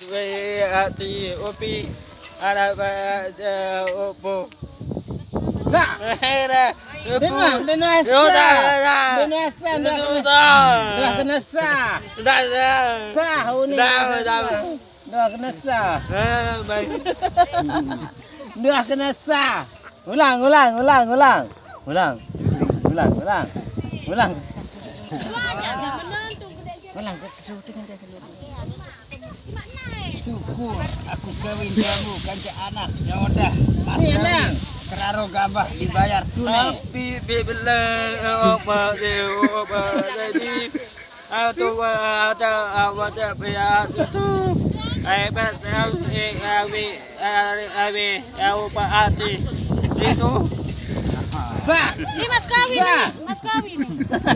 về thì opi à là opo dạ đến là đến là sa đến là sa đến là đến là sa đã sa hôn đã đã được nó sa được nó sa ulang ulang ulang ulang ulang ulang ulang ulang Ke sesuatu dengan. Syukur aku kawin kamu kanca anak ya udah. Anak. Keraro gabah dibayar tunai. Tapi bila apa dia apa jadi atau ada awak ya itu bet eh awi awi apa ati itu. Ini mas kawin nih, mas kawin nih.